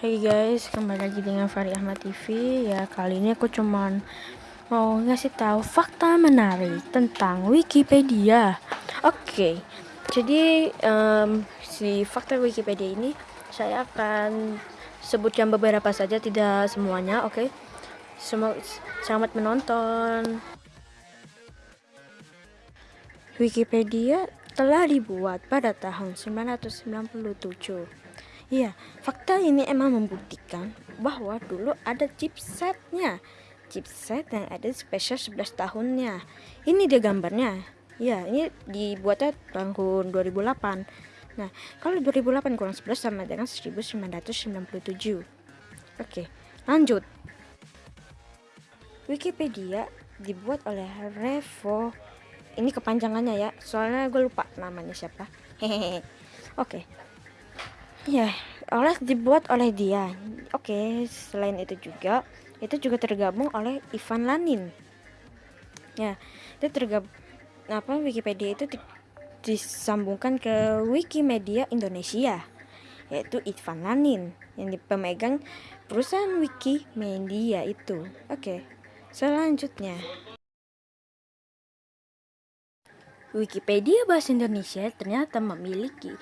Hai guys, kembali lagi dengan Fari Ahmad TV. Ya, kali ini aku cuman mau ngasih tahu fakta menarik tentang Wikipedia. Oke, jadi um, si fakta Wikipedia ini saya akan sebutkan beberapa saja, tidak semuanya. Oke, Semua selamat menonton. Wikipedia telah dibuat pada tahun 1997 Iya, fakta ini emang membuktikan bahwa dulu ada chipsetnya. Chipset yang ada spesial 11 tahunnya. Ini dia gambarnya. Ya, ini dibuatnya tahun 2008. Nah, kalau 2008 kurang 11 sama dengan 1997. Oke, lanjut. Wikipedia dibuat oleh Revo. Ini kepanjangannya ya, soalnya gue lupa namanya siapa. Hehehe. Oke, ya oleh dibuat oleh dia. Oke selain itu juga itu juga tergabung oleh Ivan Lanin. Ya itu tergabung apa Wikipedia itu di, disambungkan ke Wikimedia Indonesia yaitu Ivan Lanin yang pemegang perusahaan Wikimedia itu. Oke selanjutnya. Wikipedia Bahasa Indonesia ternyata memiliki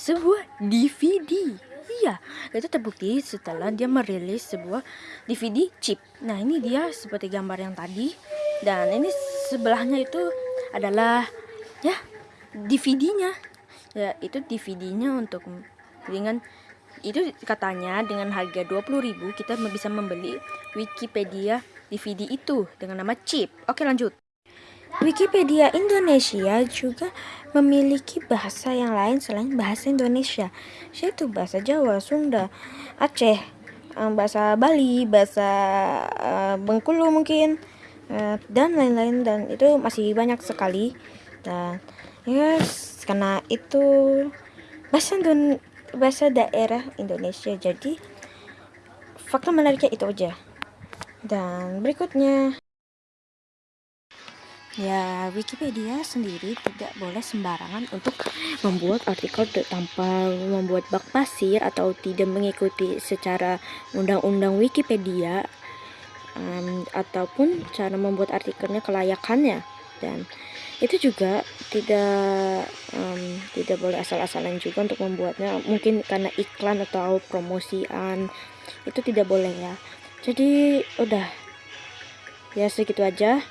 sebuah DVD. Iya, itu terbukti setelah dia merilis sebuah DVD chip. Nah, ini dia seperti gambar yang tadi. Dan ini sebelahnya itu adalah ya DVD-nya. Ya, itu DVD-nya untuk dengan itu katanya dengan harga 20.000 kita bisa membeli Wikipedia DVD itu dengan nama chip. Oke, lanjut. Wikipedia Indonesia juga memiliki bahasa yang lain selain bahasa Indonesia, yaitu bahasa Jawa, Sunda, Aceh, eh, bahasa Bali, bahasa uh, Bengkulu mungkin, uh, dan lain-lain dan itu masih banyak sekali. Dan ya yes, karena itu bahasa Indon bahasa daerah Indonesia. Jadi fakta menariknya itu aja. Dan berikutnya Ya, Wikipedia sendiri tidak boleh sembarangan untuk membuat artikel tanpa membuat bak pasir atau tidak mengikuti secara undang-undang Wikipedia um, ataupun cara membuat artikelnya kelayakannya. Dan itu juga tidak um, tidak boleh asal-asalan juga untuk membuatnya mungkin karena iklan atau promosian itu tidak boleh ya. Jadi udah. Ya segitu aja